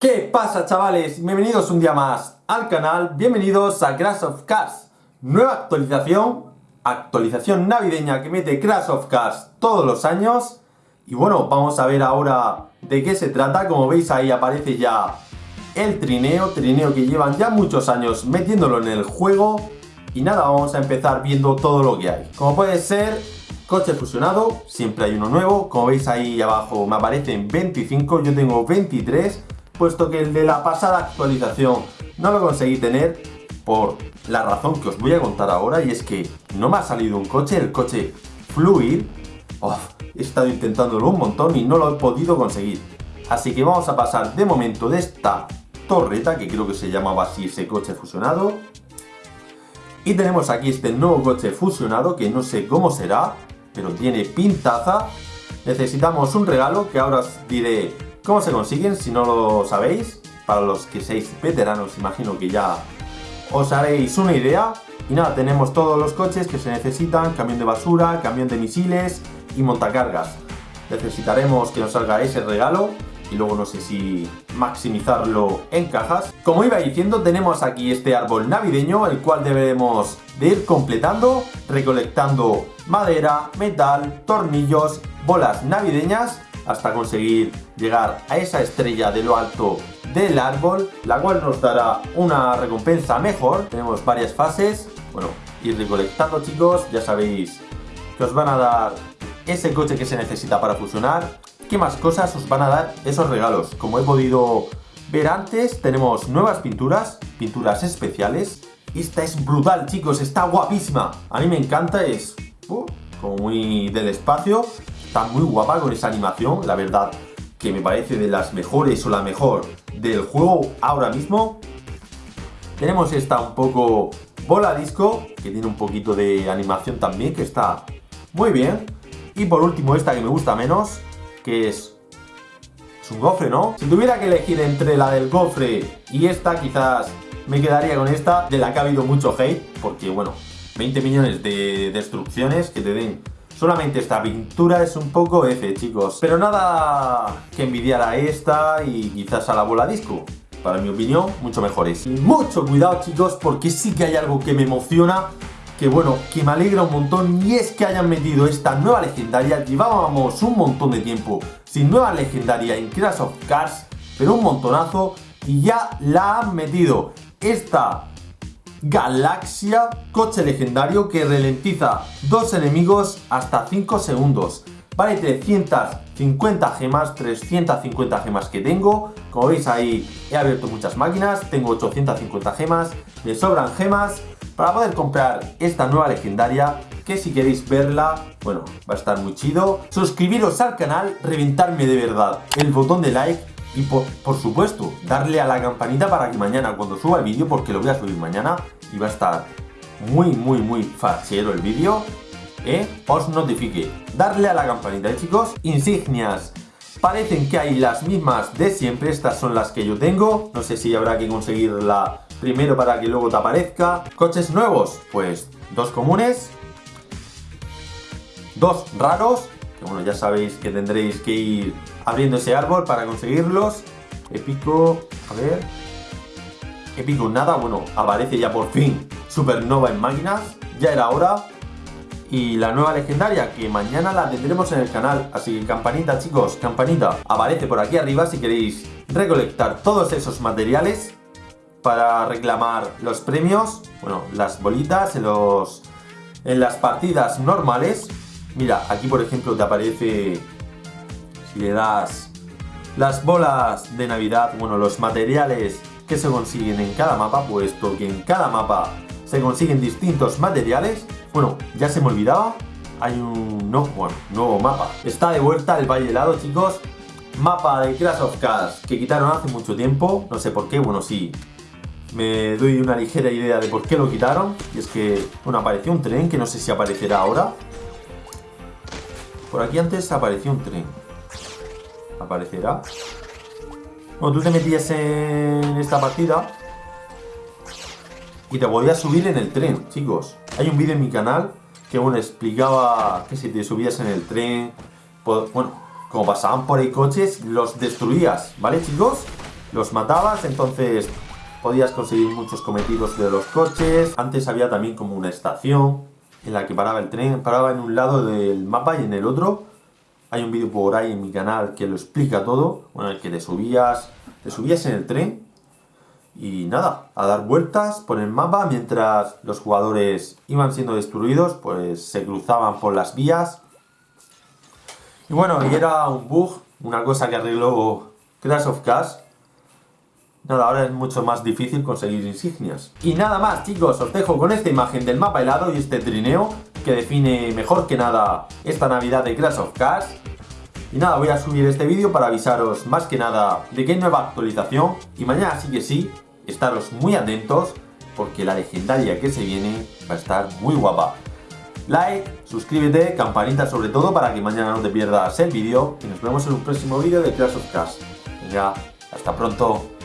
¿Qué pasa chavales? Bienvenidos un día más al canal, bienvenidos a Crash of Cars. Nueva actualización, actualización navideña que mete Crash of Cars todos los años. Y bueno, vamos a ver ahora de qué se trata, como veis ahí aparece ya el trineo Trineo que llevan ya muchos años metiéndolo en el juego. Y nada, vamos a empezar viendo todo lo que hay. Como puede ser, coche fusionado, siempre hay uno nuevo. Como veis ahí abajo me aparecen 25, yo tengo 23 puesto que el de la pasada actualización no lo conseguí tener por la razón que os voy a contar ahora y es que no me ha salido un coche, el coche Fluid, he estado intentándolo un montón y no lo he podido conseguir. Así que vamos a pasar de momento de esta torreta, que creo que se llamaba así ese coche fusionado. Y tenemos aquí este nuevo coche fusionado, que no sé cómo será, pero tiene pintaza. Necesitamos un regalo, que ahora os diré ¿Cómo se consiguen? Si no lo sabéis, para los que seáis veteranos, imagino que ya os haréis una idea. Y nada, tenemos todos los coches que se necesitan, camión de basura, camión de misiles y montacargas. Necesitaremos que nos salga ese regalo y luego no sé si maximizarlo en cajas. Como iba diciendo, tenemos aquí este árbol navideño, el cual debemos de ir completando, recolectando madera, metal, tornillos, bolas navideñas hasta conseguir llegar a esa estrella de lo alto del árbol, la cual nos dará una recompensa mejor. Tenemos varias fases, bueno, ir recolectando chicos, ya sabéis que os van a dar ese coche que se necesita para fusionar. ¿Qué más cosas os van a dar esos regalos? Como he podido ver antes, tenemos nuevas pinturas, pinturas especiales. Esta es brutal chicos, está guapísima. A mí me encanta, es uh, como muy del espacio. Está muy guapa con esa animación, la verdad que me parece de las mejores o la mejor del juego ahora mismo. Tenemos esta un poco bola disco, que tiene un poquito de animación también, que está muy bien. Y por último esta que me gusta menos, que es, es un gofre, ¿no? Si tuviera que elegir entre la del gofre y esta, quizás me quedaría con esta, de la que ha habido mucho hate, porque bueno, 20 millones de destrucciones que te den Solamente esta pintura es un poco F, chicos. Pero nada que envidiar a esta y quizás a la bola disco. Para mi opinión, mucho mejores. Y mucho cuidado, chicos, porque sí que hay algo que me emociona que bueno, que me alegra un montón y es que hayan metido esta nueva legendaria. Llevábamos un montón de tiempo sin nueva legendaria en Crash of Cars, pero un montonazo y ya la han metido. Esta Galaxia, coche legendario que ralentiza dos enemigos hasta 5 segundos. Vale 350 gemas, 350 gemas que tengo. Como veis ahí he abierto muchas máquinas, tengo 850 gemas, me sobran gemas para poder comprar esta nueva legendaria que si queréis verla, bueno, va a estar muy chido. Suscribiros al canal, reventarme de verdad el botón de like y por, supuesto, darle a la campanita para que mañana cuando suba el vídeo, porque lo voy a subir mañana y va a estar muy, muy, muy fachero el vídeo, ¿eh? os notifique. Darle a la campanita, ¿eh, chicos? Insignias. Parecen que hay las mismas de siempre, estas son las que yo tengo. No sé si habrá que conseguirla primero para que luego te aparezca. Coches nuevos, pues dos comunes, dos raros que bueno, ya sabéis que tendréis que ir abriendo ese árbol para conseguirlos. Épico, a ver... Épico nada, bueno, aparece ya por fin Supernova en máquinas, ya era hora. Y la nueva legendaria, que mañana la tendremos en el canal, así que campanita chicos, campanita, aparece por aquí arriba si queréis recolectar todos esos materiales para reclamar los premios, bueno, las bolitas en, los, en las partidas normales Mira, aquí por ejemplo te aparece, si le das las bolas de Navidad, bueno, los materiales que se consiguen en cada mapa, puesto que en cada mapa se consiguen distintos materiales. Bueno, ya se me olvidaba, hay un nuevo mapa. Está de vuelta el Valle Helado, chicos. Mapa de Crash of Cars que quitaron hace mucho tiempo, no sé por qué, bueno, sí, me doy una ligera idea de por qué lo quitaron. Y es que, bueno, apareció un tren que no sé si aparecerá ahora. Por aquí antes apareció un tren. ¿Aparecerá? Bueno, tú te metías en esta partida y te podías subir en el tren, chicos. Hay un vídeo en mi canal que bueno, explicaba que si te subías en el tren, bueno, como pasaban por ahí coches, los destruías, ¿vale, chicos? los matabas, entonces podías conseguir muchos cometidos de los coches. Antes había también como una estación en la que paraba el tren, paraba en un lado del mapa y en el otro. Hay un vídeo por ahí en mi canal que lo explica todo, bueno, el que te subías, te subías en el tren y nada, a dar vueltas por el mapa mientras los jugadores iban siendo destruidos, pues se cruzaban por las vías. Y bueno, y era un bug, una cosa que arregló Crash of Cash. Nada, ahora es mucho más difícil conseguir insignias. Y nada más chicos, os dejo con esta imagen del mapa helado y este trineo que define mejor que nada esta Navidad de Crash of Cash. Y nada, voy a subir este vídeo para avisaros más que nada de que hay nueva actualización y mañana sí que sí estaros muy atentos porque la legendaria que se viene va a estar muy guapa. Like, suscríbete, campanita sobre todo para que mañana no te pierdas el vídeo y nos vemos en un próximo vídeo de Clash of Cash. Venga, hasta pronto.